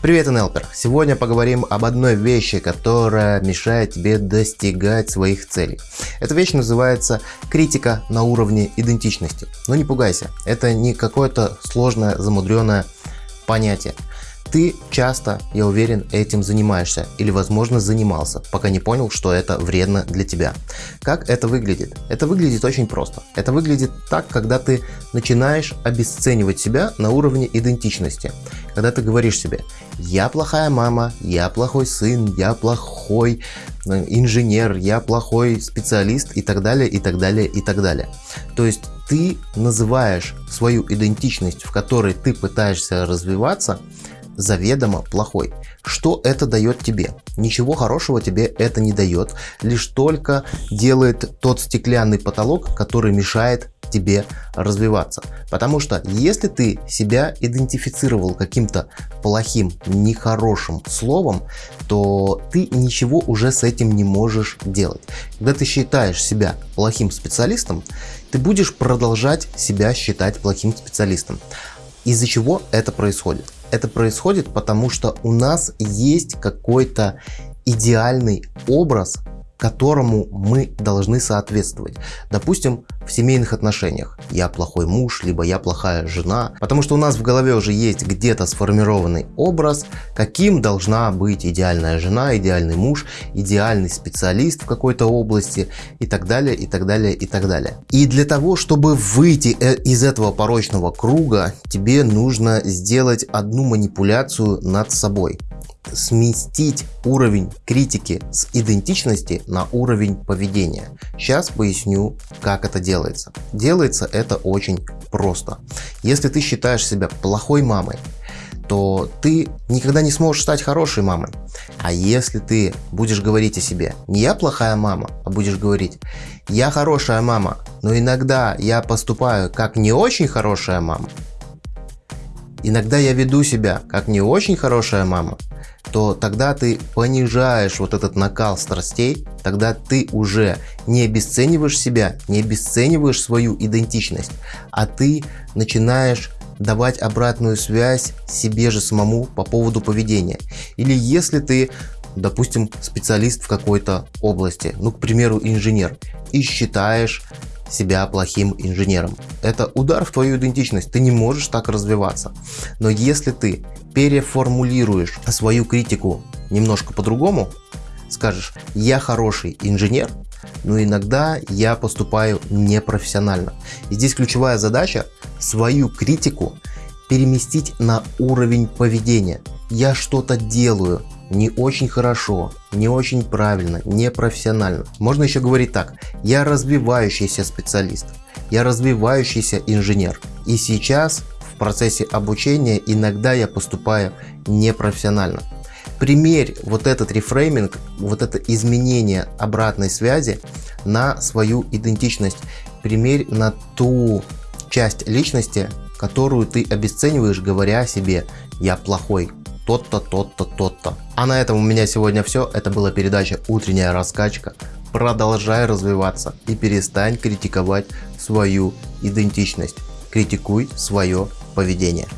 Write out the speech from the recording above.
Привет, НЛПер! Сегодня поговорим об одной вещи, которая мешает тебе достигать своих целей. Эта вещь называется критика на уровне идентичности. Но не пугайся, это не какое-то сложное, замудренное понятие. Ты часто, я уверен, этим занимаешься или возможно занимался, пока не понял, что это вредно для тебя. Как это выглядит? Это выглядит очень просто. Это выглядит так, когда ты начинаешь обесценивать себя на уровне идентичности. Когда ты говоришь себе, я плохая мама, я плохой сын, я плохой э, инженер, я плохой специалист и так далее, и так далее, и так далее. То есть ты называешь свою идентичность, в которой ты пытаешься развиваться, заведомо плохой. Что это дает тебе? Ничего хорошего тебе это не дает, лишь только делает тот стеклянный потолок, который мешает тебе развиваться. Потому что если ты себя идентифицировал каким-то плохим, нехорошим словом, то ты ничего уже с этим не можешь делать. Когда ты считаешь себя плохим специалистом, ты будешь продолжать себя считать плохим специалистом. Из-за чего это происходит? Это происходит потому, что у нас есть какой-то идеальный образ которому мы должны соответствовать. Допустим, в семейных отношениях я плохой муж, либо я плохая жена, потому что у нас в голове уже есть где-то сформированный образ, каким должна быть идеальная жена, идеальный муж, идеальный специалист в какой-то области и так далее, и так далее, и так далее. И для того, чтобы выйти э, из этого порочного круга, тебе нужно сделать одну манипуляцию над собой сместить уровень критики с идентичности на уровень поведения. Сейчас поясню, как это делается. Делается это очень просто. Если ты считаешь себя плохой мамой, то ты никогда не сможешь стать хорошей мамой. А если ты будешь говорить о себе, не я плохая мама, а будешь говорить, я хорошая мама, но иногда я поступаю как не очень хорошая мама, иногда я веду себя как не очень хорошая мама, то тогда ты понижаешь вот этот накал страстей, тогда ты уже не обесцениваешь себя, не обесцениваешь свою идентичность, а ты начинаешь давать обратную связь себе же самому по поводу поведения. Или если ты, допустим, специалист в какой-то области, ну, к примеру, инженер, и считаешь себя плохим инженером. Это удар в твою идентичность, ты не можешь так развиваться. Но если ты переформулируешь свою критику немножко по-другому, скажешь, я хороший инженер, но иногда я поступаю непрофессионально. И здесь ключевая задача свою критику переместить на уровень поведения. Я что-то делаю, не очень хорошо, не очень правильно, не профессионально. Можно еще говорить так, я развивающийся специалист, я развивающийся инженер. И сейчас в процессе обучения иногда я поступаю непрофессионально. Примерь вот этот рефрейминг, вот это изменение обратной связи на свою идентичность. Примерь на ту часть личности, которую ты обесцениваешь, говоря себе «я плохой», тот-то, тот-то, тот-то. А на этом у меня сегодня все. Это была передача «Утренняя раскачка». Продолжай развиваться и перестань критиковать свою идентичность. Критикуй свое поведение.